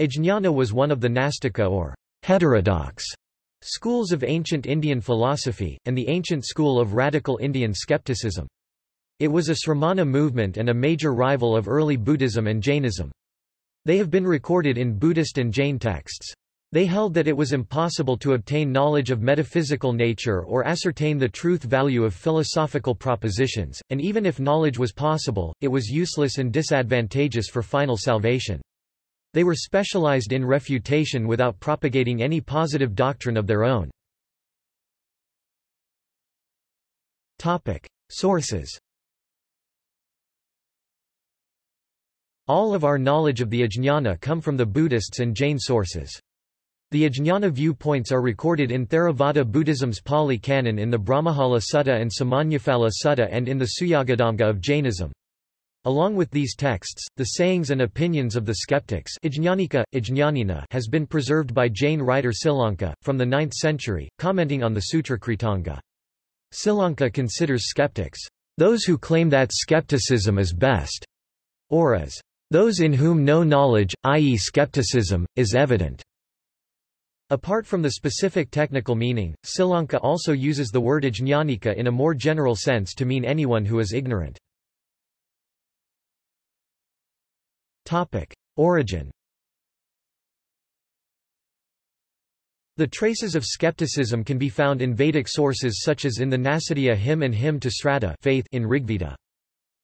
Ajnana was one of the Nastika or heterodox schools of ancient Indian philosophy, and the ancient school of radical Indian skepticism. It was a Sramana movement and a major rival of early Buddhism and Jainism. They have been recorded in Buddhist and Jain texts. They held that it was impossible to obtain knowledge of metaphysical nature or ascertain the truth value of philosophical propositions, and even if knowledge was possible, it was useless and disadvantageous for final salvation. They were specialized in refutation without propagating any positive doctrine of their own. Sources All of our knowledge of the Ajñana come from the Buddhists and Jain sources. The Ajñana viewpoints are recorded in Theravada Buddhism's Pali Canon in the Brahmajala Sutta and Samannaphala Sutta and in the Suyagadamga of Jainism. Along with these texts, the sayings and opinions of the skeptics has been preserved by Jain writer Silanka, from the 9th century, commenting on the Sutra Kritanga. Silanka considers skeptics, those who claim that skepticism is best, or as those in whom no knowledge, i.e. skepticism, is evident. Apart from the specific technical meaning, Silanka also uses the word ajñānika in a more general sense to mean anyone who is ignorant. Topic. Origin The traces of skepticism can be found in Vedic sources such as in the Nasadiya hymn and hymn to Sraddha faith in Rigveda.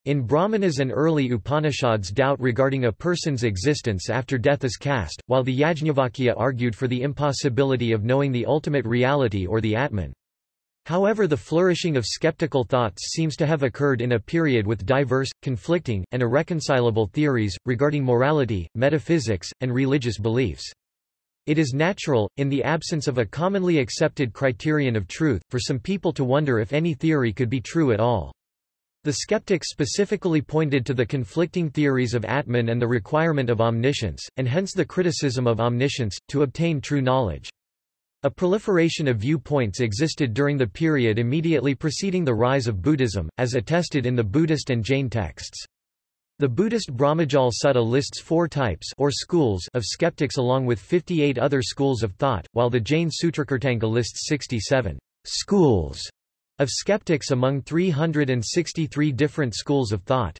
In Brahmanas and early Upanishads doubt regarding a person's existence after death is cast, while the Yajnavalkya argued for the impossibility of knowing the ultimate reality or the Atman. However the flourishing of skeptical thoughts seems to have occurred in a period with diverse, conflicting, and irreconcilable theories, regarding morality, metaphysics, and religious beliefs. It is natural, in the absence of a commonly accepted criterion of truth, for some people to wonder if any theory could be true at all. The skeptics specifically pointed to the conflicting theories of Atman and the requirement of omniscience, and hence the criticism of omniscience, to obtain true knowledge. A proliferation of viewpoints existed during the period immediately preceding the rise of Buddhism, as attested in the Buddhist and Jain texts. The Buddhist Brahmajala Sutta lists four types or schools of skeptics along with 58 other schools of thought, while the Jain Sutrakritanga lists 67 schools of skeptics among 363 different schools of thought.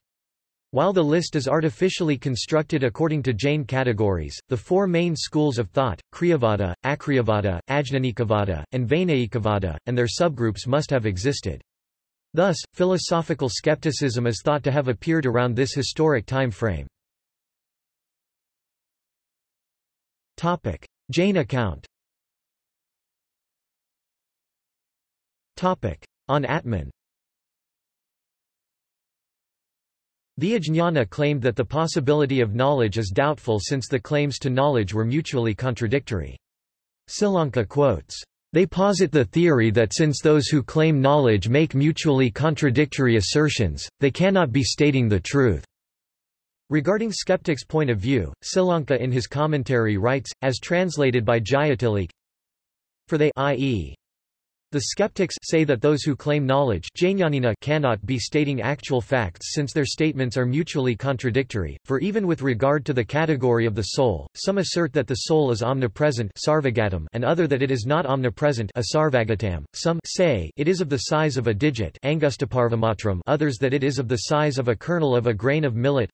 While the list is artificially constructed according to Jain categories, the four main schools of thought, Kriyavada, Akriyavada, Ajnanikavada, and Vainayikavada, and their subgroups must have existed. Thus, philosophical skepticism is thought to have appeared around this historic time frame. Jain account On Atman The Ajñana claimed that the possibility of knowledge is doubtful since the claims to knowledge were mutually contradictory. Silanka quotes, "...they posit the theory that since those who claim knowledge make mutually contradictory assertions, they cannot be stating the truth." Regarding skeptics' point of view, Silanka in his commentary writes, as translated by Jayatilleke, For they i.e. The skeptics say that those who claim knowledge cannot be stating actual facts since their statements are mutually contradictory, for even with regard to the category of the soul, some assert that the soul is omnipresent and other that it is not omnipresent some say it is of the size of a digit others that it is of the size of a kernel of a grain of millet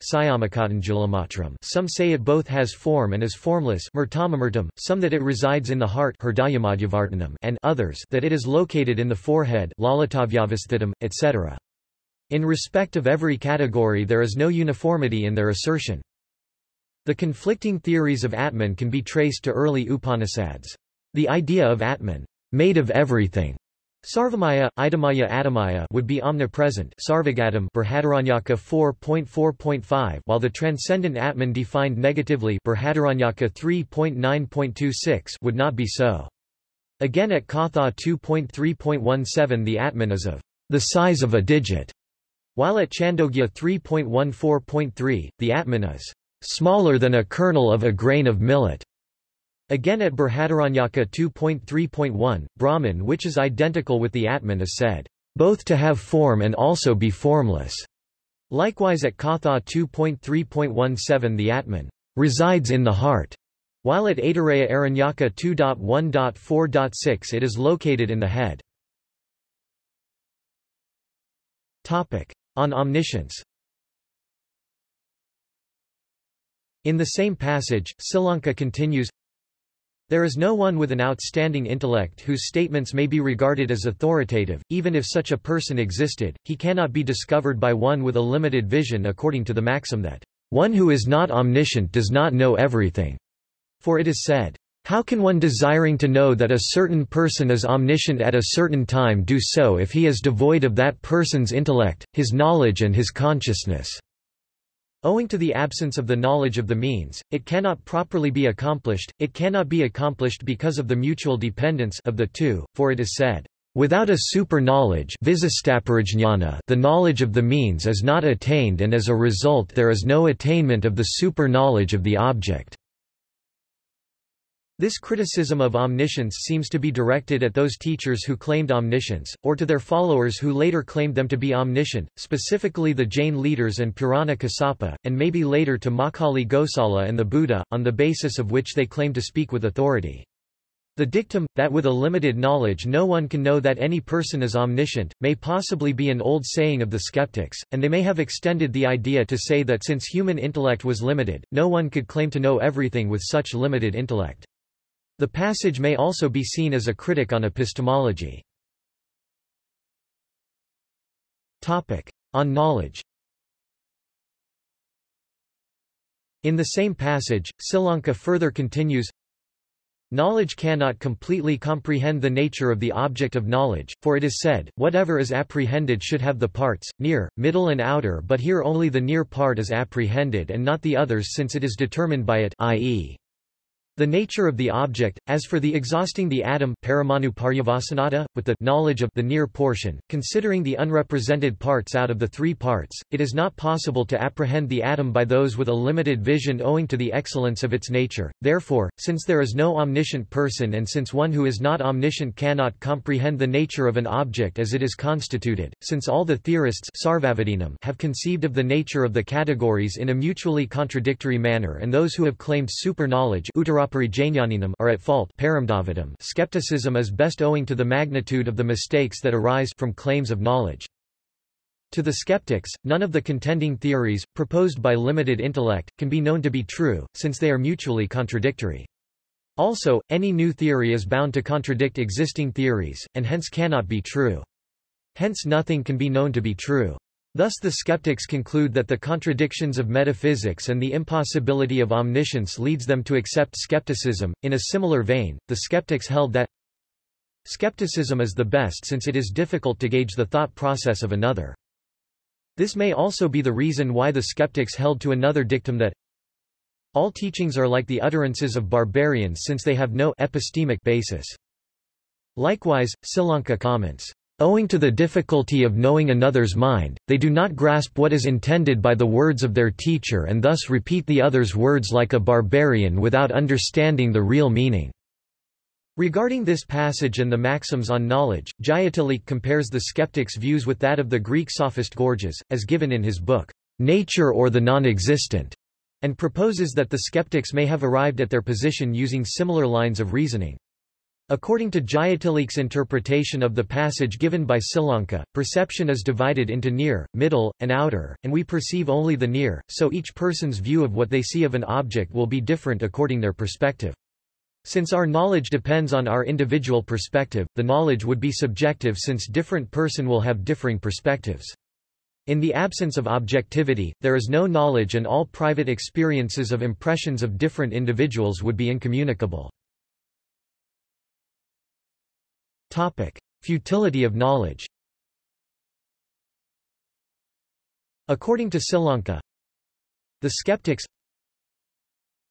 some say it both has form and is formless some that it resides in the heart and others that it is located in the forehead etc. In respect of every category there is no uniformity in their assertion. The conflicting theories of Atman can be traced to early Upanishads. The idea of Atman, made of everything, Sarvamaya, Idamaya Atamaya would be omnipresent Sarvagadam 4.4.5 while the transcendent Atman defined negatively 3.9.26 would not be so. Again at Katha 2.3.17 the Atman is of the size of a digit, while at Chandogya 3.14.3, the Atman is smaller than a kernel of a grain of millet. Again at Brihadaranyaka 2.3.1, Brahman which is identical with the Atman is said, both to have form and also be formless. Likewise at Katha 2.3.17 the Atman resides in the heart. While at Aitareya Aranyaka 2.1.4.6 it is located in the head. On omniscience In the same passage, Silanka continues, There is no one with an outstanding intellect whose statements may be regarded as authoritative, even if such a person existed, he cannot be discovered by one with a limited vision according to the maxim that, One who is not omniscient does not know everything. For it is said, how can one desiring to know that a certain person is omniscient at a certain time do so if he is devoid of that person's intellect, his knowledge and his consciousness? Owing to the absence of the knowledge of the means, it cannot properly be accomplished, it cannot be accomplished because of the mutual dependence of the two, for it is said, Without a super-knowledge the knowledge of the means is not attained and as a result there is no attainment of the super-knowledge of the object. This criticism of omniscience seems to be directed at those teachers who claimed omniscience, or to their followers who later claimed them to be omniscient, specifically the Jain leaders and Purana Kassapa, and maybe later to Makkhali Gosala and the Buddha, on the basis of which they claim to speak with authority. The dictum, that with a limited knowledge no one can know that any person is omniscient, may possibly be an old saying of the skeptics, and they may have extended the idea to say that since human intellect was limited, no one could claim to know everything with such limited intellect. The passage may also be seen as a critic on epistemology. Topic. On knowledge In the same passage, Silanka further continues, Knowledge cannot completely comprehend the nature of the object of knowledge, for it is said, whatever is apprehended should have the parts, near, middle and outer but here only the near part is apprehended and not the others since it is determined by it i.e. The nature of the object, as for the exhausting the atom with the knowledge of the near portion, considering the unrepresented parts out of the three parts, it is not possible to apprehend the atom by those with a limited vision owing to the excellence of its nature. Therefore, since there is no omniscient person and since one who is not omniscient cannot comprehend the nature of an object as it is constituted, since all the theorists have conceived of the nature of the categories in a mutually contradictory manner and those who have claimed super-knowledge are at fault skepticism is best owing to the magnitude of the mistakes that arise from claims of knowledge. To the skeptics, none of the contending theories, proposed by limited intellect, can be known to be true, since they are mutually contradictory. Also, any new theory is bound to contradict existing theories, and hence cannot be true. Hence nothing can be known to be true. Thus the skeptics conclude that the contradictions of metaphysics and the impossibility of omniscience leads them to accept skepticism. In a similar vein, the skeptics held that skepticism is the best since it is difficult to gauge the thought process of another. This may also be the reason why the skeptics held to another dictum that all teachings are like the utterances of barbarians since they have no epistemic basis. Likewise, Silanka comments, Owing to the difficulty of knowing another's mind, they do not grasp what is intended by the words of their teacher and thus repeat the other's words like a barbarian without understanding the real meaning. Regarding this passage and the maxims on knowledge, Jayatilleke compares the skeptic's views with that of the Greek sophist Gorgias, as given in his book, Nature or the Non-Existent, and proposes that the skeptics may have arrived at their position using similar lines of reasoning. According to Jayatilleke's interpretation of the passage given by Silanka, perception is divided into near, middle, and outer, and we perceive only the near, so each person's view of what they see of an object will be different according to their perspective. Since our knowledge depends on our individual perspective, the knowledge would be subjective since different person will have differing perspectives. In the absence of objectivity, there is no knowledge and all private experiences of impressions of different individuals would be incommunicable. Topic. Futility of knowledge According to Silanka, the skeptics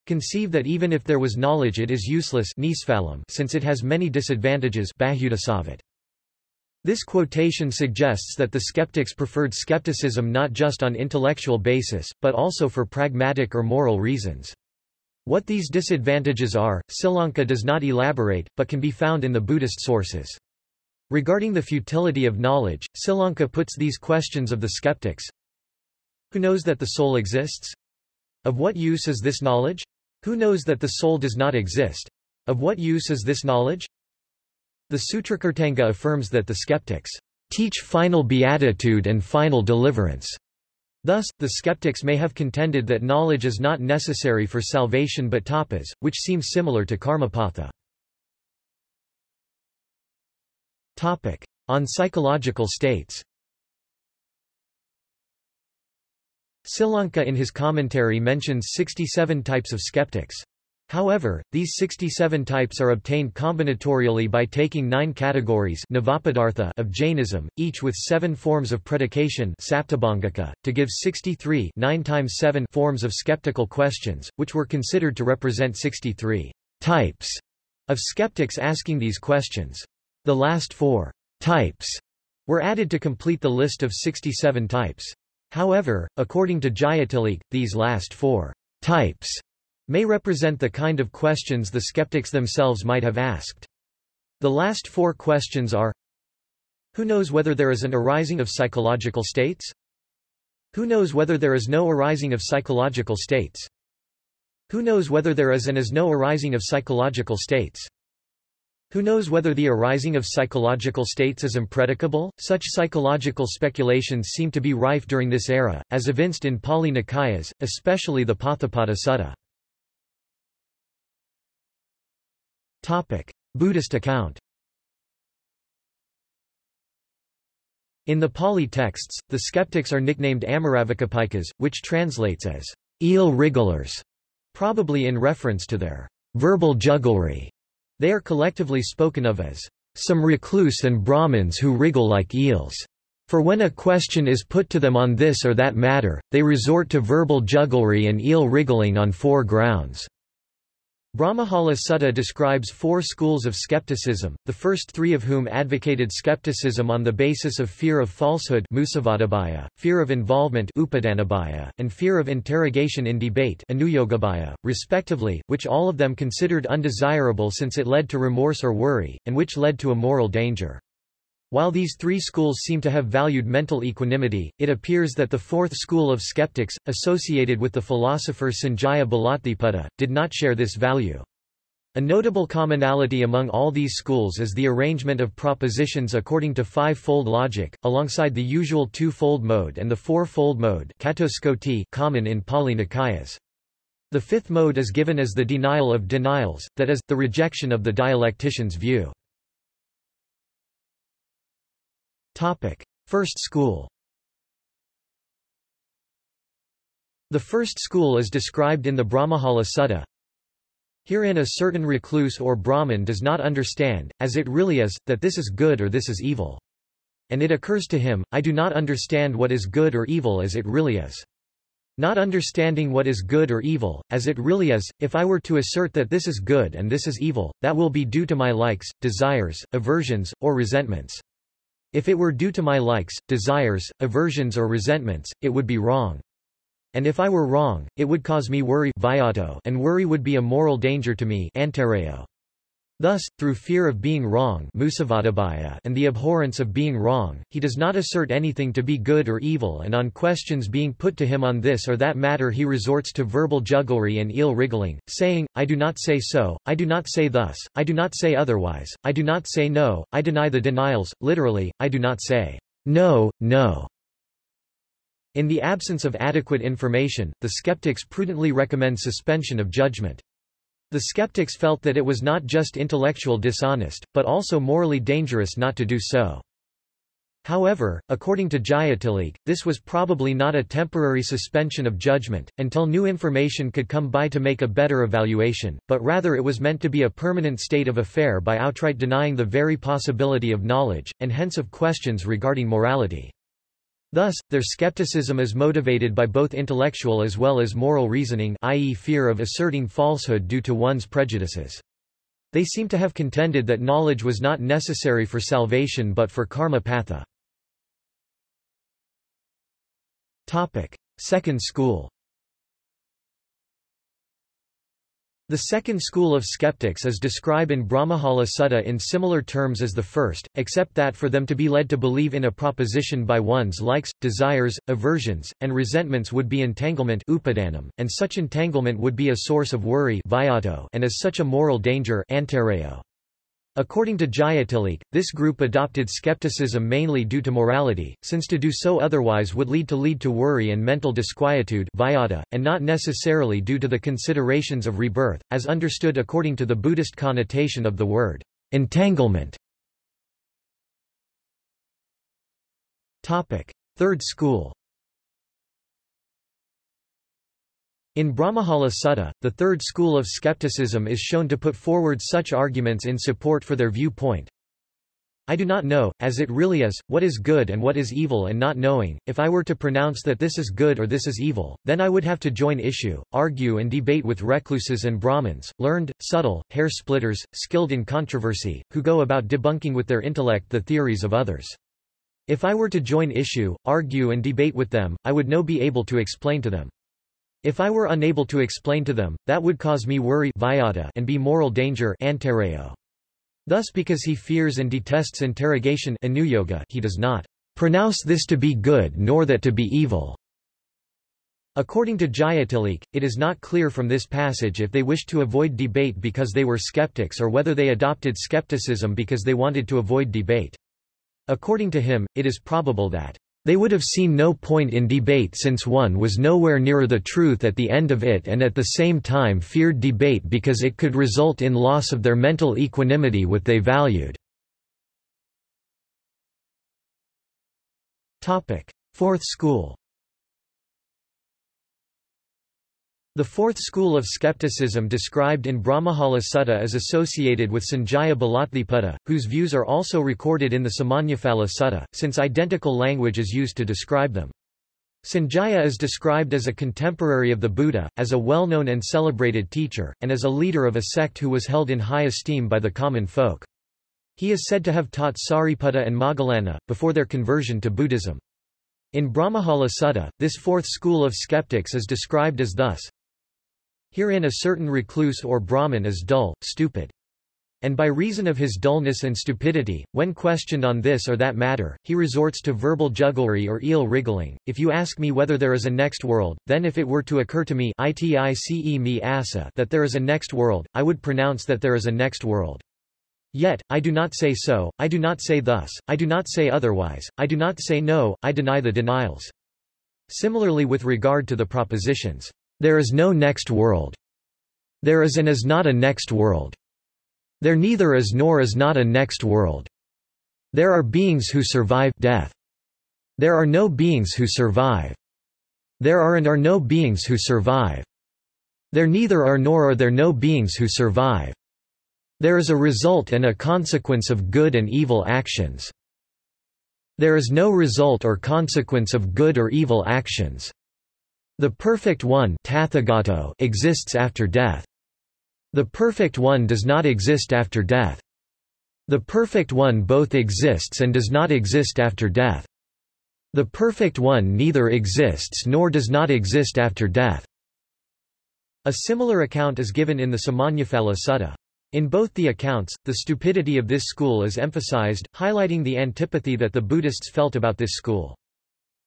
conceive that even if there was knowledge it is useless since it has many disadvantages This quotation suggests that the skeptics preferred skepticism not just on intellectual basis, but also for pragmatic or moral reasons. What these disadvantages are, Silanka does not elaborate, but can be found in the Buddhist sources. Regarding the futility of knowledge, Silanka puts these questions of the skeptics. Who knows that the soul exists? Of what use is this knowledge? Who knows that the soul does not exist? Of what use is this knowledge? The Sutrakritanga affirms that the skeptics teach final beatitude and final deliverance. Thus, the skeptics may have contended that knowledge is not necessary for salvation but tapas, which seems similar to karmapatha. On psychological states Silanka in his commentary mentions 67 types of skeptics. However, these 67 types are obtained combinatorially by taking nine categories of Jainism, each with seven forms of predication to give 63 9 times 7 forms of skeptical questions, which were considered to represent 63 types of skeptics asking these questions. The last four types were added to complete the list of 67 types. However, according to Jayatilleke, these last four types may represent the kind of questions the skeptics themselves might have asked. The last four questions are Who knows whether there is an arising of psychological states? Who knows whether there is no arising of psychological states? Who knows whether there is and is no arising of psychological states? Who knows whether the arising of psychological states is impredicable? Such psychological speculations seem to be rife during this era, as evinced in Pali Nikayas, especially the Potthapada Sutta. Topic: Buddhist account. In the Pali texts, the skeptics are nicknamed Amaravikkhepikas, which translates as eel wrigglers, probably in reference to their verbal jugglery. They are collectively spoken of as some recluse and Brahmins who wriggle like eels. For when a question is put to them on this or that matter, they resort to verbal jugglery and eel wriggling on four grounds. Brahmajala Sutta describes four schools of skepticism, the first three of whom advocated skepticism on the basis of fear of falsehood fear of involvement and fear of interrogation in debate respectively, which all of them considered undesirable since it led to remorse or worry, and which led to a moral danger. While these three schools seem to have valued mental equanimity, it appears that the fourth school of skeptics, associated with the philosopher Sanjaya Belatthiputta, did not share this value. A notable commonality among all these schools is the arrangement of propositions according to five-fold logic, alongside the usual two-fold mode and the four-fold mode common in Pali Nikayas. The fifth mode is given as the denial of denials, that is, the rejection of the dialectician's view. Topic. First school The first school is described in the Brahmajala Sutta. Herein a certain recluse or Brahmin does not understand, as it really is, that this is good or this is evil. And it occurs to him, I do not understand what is good or evil as it really is. Not understanding what is good or evil, as it really is, if I were to assert that this is good and this is evil, that will be due to my likes, desires, aversions, or resentments. If it were due to my likes, desires, aversions or resentments, it would be wrong. And if I were wrong, it would cause me worry and worry would be a moral danger to me Thus, through fear of being wrong and the abhorrence of being wrong, he does not assert anything to be good or evil and on questions being put to him on this or that matter he resorts to verbal jugglery and eel wriggling, saying, I do not say so, I do not say thus, I do not say otherwise, I do not say no, I deny the denials, literally, I do not say, no, no. In the absence of adequate information, the skeptics prudently recommend suspension of judgment. The skeptics felt that it was not just intellectual dishonest, but also morally dangerous not to do so. However, according to Jayatilleke, this was probably not a temporary suspension of judgment, until new information could come by to make a better evaluation, but rather it was meant to be a permanent state of affair by outright denying the very possibility of knowledge, and hence of questions regarding morality. Thus, their skepticism is motivated by both intellectual as well as moral reasoning i.e. fear of asserting falsehood due to one's prejudices. They seem to have contended that knowledge was not necessary for salvation but for karma patha. Topic. Second school The second school of skeptics is described in Brahmajala Sutta in similar terms as the first, except that for them to be led to believe in a proposition by one's likes, desires, aversions, and resentments would be entanglement upadanam, and such entanglement would be a source of worry and as such a moral danger According to Jayatilleke, this group adopted skepticism mainly due to morality, since to do so otherwise would lead to lead to worry and mental disquietude and not necessarily due to the considerations of rebirth, as understood according to the Buddhist connotation of the word entanglement. Third school In Brahmajala Sutta, the third school of skepticism is shown to put forward such arguments in support for their viewpoint. I do not know, as it really is, what is good and what is evil and not knowing, if I were to pronounce that this is good or this is evil, then I would have to join issue, argue and debate with recluses and Brahmins, learned, subtle, hair-splitters, skilled in controversy, who go about debunking with their intellect the theories of others. If I were to join issue, argue and debate with them, I would no be able to explain to them. If I were unable to explain to them, that would cause me worry and be moral danger Thus because he fears and detests interrogation he does not pronounce this to be good nor that to be evil. According to Jayatilleke, it is not clear from this passage if they wished to avoid debate because they were skeptics or whether they adopted skepticism because they wanted to avoid debate. According to him, it is probable that they would have seen no point in debate since one was nowhere nearer the truth at the end of it and at the same time feared debate because it could result in loss of their mental equanimity with they valued. Fourth school The fourth school of skepticism described in Brahmajala Sutta is associated with Sanjaya Belatthiputta, whose views are also recorded in the Samannaphala Sutta, since identical language is used to describe them. Sanjaya is described as a contemporary of the Buddha, as a well-known and celebrated teacher, and as a leader of a sect who was held in high esteem by the common folk. He is said to have taught Sariputta and Moggallana, before their conversion to Buddhism. In Brahmajala Sutta, this fourth school of skeptics is described as thus, Herein a certain recluse or Brahmin is dull, stupid. And by reason of his dullness and stupidity, when questioned on this or that matter, he resorts to verbal jugglery or eel wriggling. If you ask me whether there is a next world, then if it were to occur to me that there is a next world, I would pronounce that there is a next world. Yet, I do not say so, I do not say thus, I do not say otherwise, I do not say no, I deny the denials. Similarly with regard to the propositions, there is no next world. There is and is not a next world. There neither is nor is not a next world. There are beings who survive death. There are no beings who survive. There are and are no beings who survive. There neither are nor are there no beings who survive. There is a result and a consequence of good and evil actions. There is no result or consequence of good or evil actions. The perfect one exists after death. The perfect one does not exist after death. The perfect one both exists and does not exist after death. The perfect one neither exists nor does not exist after death. A similar account is given in the Samannaphala Sutta. In both the accounts, the stupidity of this school is emphasized, highlighting the antipathy that the Buddhists felt about this school.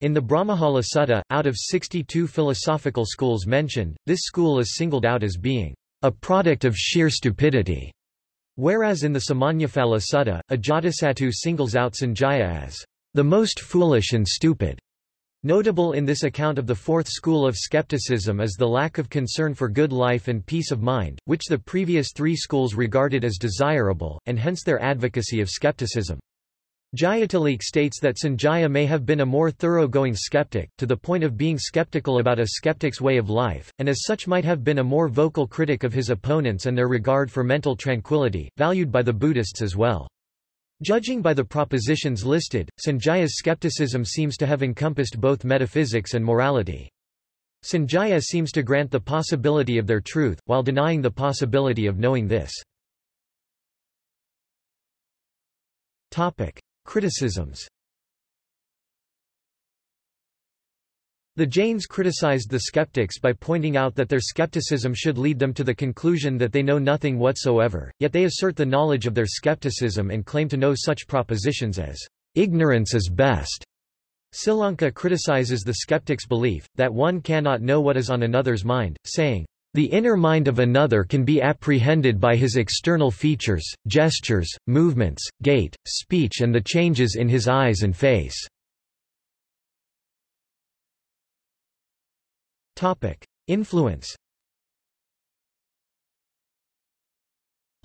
In the Brahmajala Sutta, out of 62 philosophical schools mentioned, this school is singled out as being a product of sheer stupidity, whereas in the Samannaphala Sutta, Ajatasattu singles out Sanjaya as the most foolish and stupid. Notable in this account of the fourth school of skepticism is the lack of concern for good life and peace of mind, which the previous three schools regarded as desirable, and hence their advocacy of skepticism. Jayatilleke states that Sanjaya may have been a more thoroughgoing skeptic, to the point of being skeptical about a skeptic's way of life, and as such might have been a more vocal critic of his opponents and their regard for mental tranquility, valued by the Buddhists as well. Judging by the propositions listed, Sanjaya's skepticism seems to have encompassed both metaphysics and morality. Sanjaya seems to grant the possibility of their truth, while denying the possibility of knowing this. Topic. Criticisms The Jains criticized the skeptics by pointing out that their skepticism should lead them to the conclusion that they know nothing whatsoever, yet they assert the knowledge of their skepticism and claim to know such propositions as, "...ignorance is best." Silanka criticizes the skeptic's belief, that one cannot know what is on another's mind, saying, the inner mind of another can be apprehended by his external features, gestures, movements, gait, speech and the changes in his eyes and face. Influence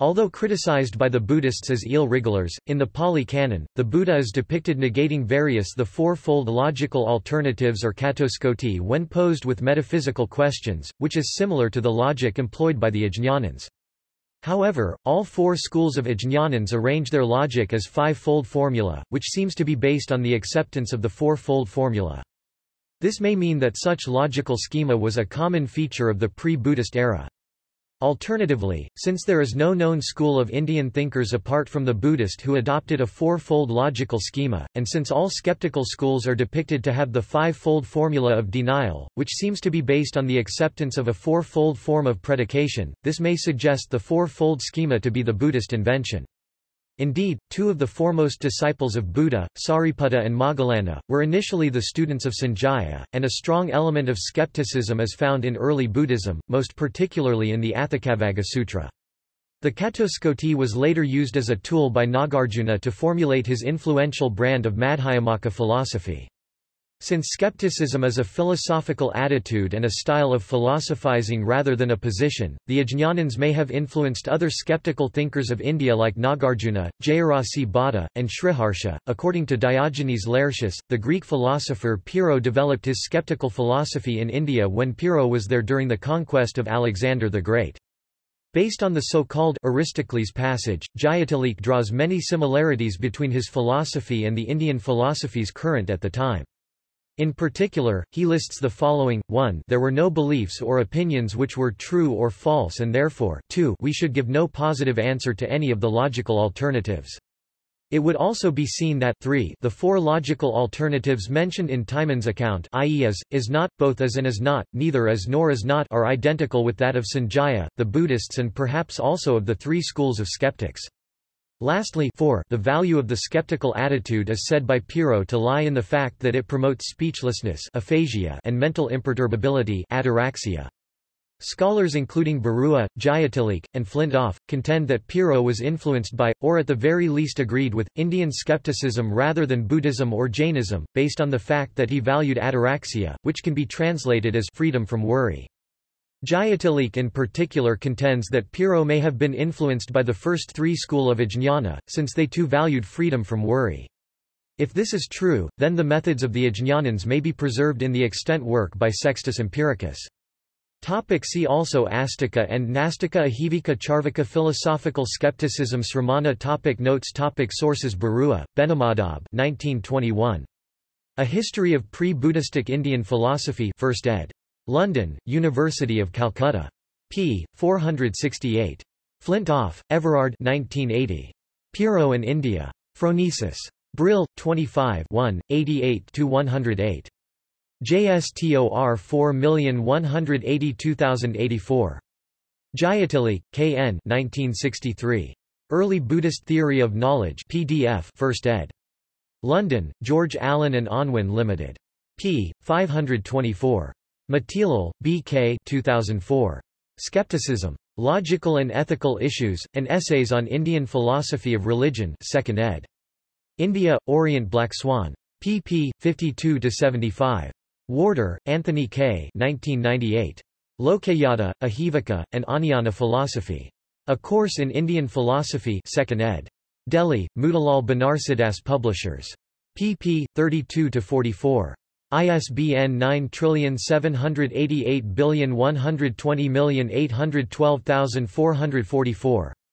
Although criticized by the Buddhists as eel-wrigglers, in the Pali Canon, the Buddha is depicted negating various the four-fold logical alternatives or catuskoti when posed with metaphysical questions, which is similar to the logic employed by the Ajñanins. However, all four schools of Ajñanins arrange their logic as five-fold formula, which seems to be based on the acceptance of the four-fold formula. This may mean that such logical schema was a common feature of the pre-Buddhist era. Alternatively, since there is no known school of Indian thinkers apart from the Buddhist who adopted a four-fold logical schema, and since all skeptical schools are depicted to have the five-fold formula of denial, which seems to be based on the acceptance of a four-fold form of predication, this may suggest the four-fold schema to be the Buddhist invention. Indeed, two of the foremost disciples of Buddha, Sariputta and Moggallana, were initially the students of Sanjaya, and a strong element of skepticism is found in early Buddhism, most particularly in the Atthakavagga Sutra. The Catuskoti was later used as a tool by Nagarjuna to formulate his influential brand of Madhyamaka philosophy. Since skepticism is a philosophical attitude and a style of philosophizing rather than a position, the Ajñanins may have influenced other skeptical thinkers of India like Nagarjuna, Jayarasi Bhatta, and Sriharsha. According to Diogenes Laertius, the Greek philosopher Pyrrho developed his skeptical philosophy in India when Pyrrho was there during the conquest of Alexander the Great. Based on the so-called Aristocles passage, Jayatilleke draws many similarities between his philosophy and the Indian philosophies current at the time. In particular, he lists the following, 1 there were no beliefs or opinions which were true or false and therefore 2 we should give no positive answer to any of the logical alternatives. It would also be seen that 3 the four logical alternatives mentioned in Timon's account i.e. as, is not, both as and is not, neither as nor is not are identical with that of Sanjaya, the Buddhists and perhaps also of the three schools of skeptics. Lastly 4, the value of the skeptical attitude is said by Pyrrho to lie in the fact that it promotes speechlessness aphasia and mental imperturbability ataraxia. Scholars including Barua, Jayatilleke, and Flintoff, contend that Pyrrho was influenced by, or at the very least agreed with, Indian skepticism rather than Buddhism or Jainism, based on the fact that he valued ataraxia, which can be translated as freedom from worry. Jayatilleke in particular contends that Pyrrho may have been influenced by the first three school of Ajñana, since they too valued freedom from worry. If this is true, then the methods of the Ajñanins may be preserved in the extant work by Sextus Empiricus. Topic see also Astika and Nastika Ajivika Charvaka Philosophical skepticism Sramana topic Notes topic Sources Barua, Benimadhab 1921. A History of Pre-Buddhistic Indian Philosophy 1st ed. London, University of Calcutta. p. 468. Flintoff, Everard 1980. Pyrrho in India. Phronesis. Brill, 25 1, 88-108. JSTOR 4182084. Jayatilleke, K. N. 1963. Early Buddhist Theory of Knowledge PDF 1st ed. London, George Allen and Unwin Limited. p. 524. Matilal, B. K. 2004. Skepticism. Logical and Ethical Issues, and Essays on Indian Philosophy of Religion 2nd ed. India, Orient Black Swan. pp. 52-75. Warder, Anthony K. 1998. Lokayata, Ajivaka, and Ajñana Philosophy. A Course in Indian Philosophy 2nd ed. Delhi, Motilal Banarsidass Publishers. pp. 32-44. ISBN 9788120812444.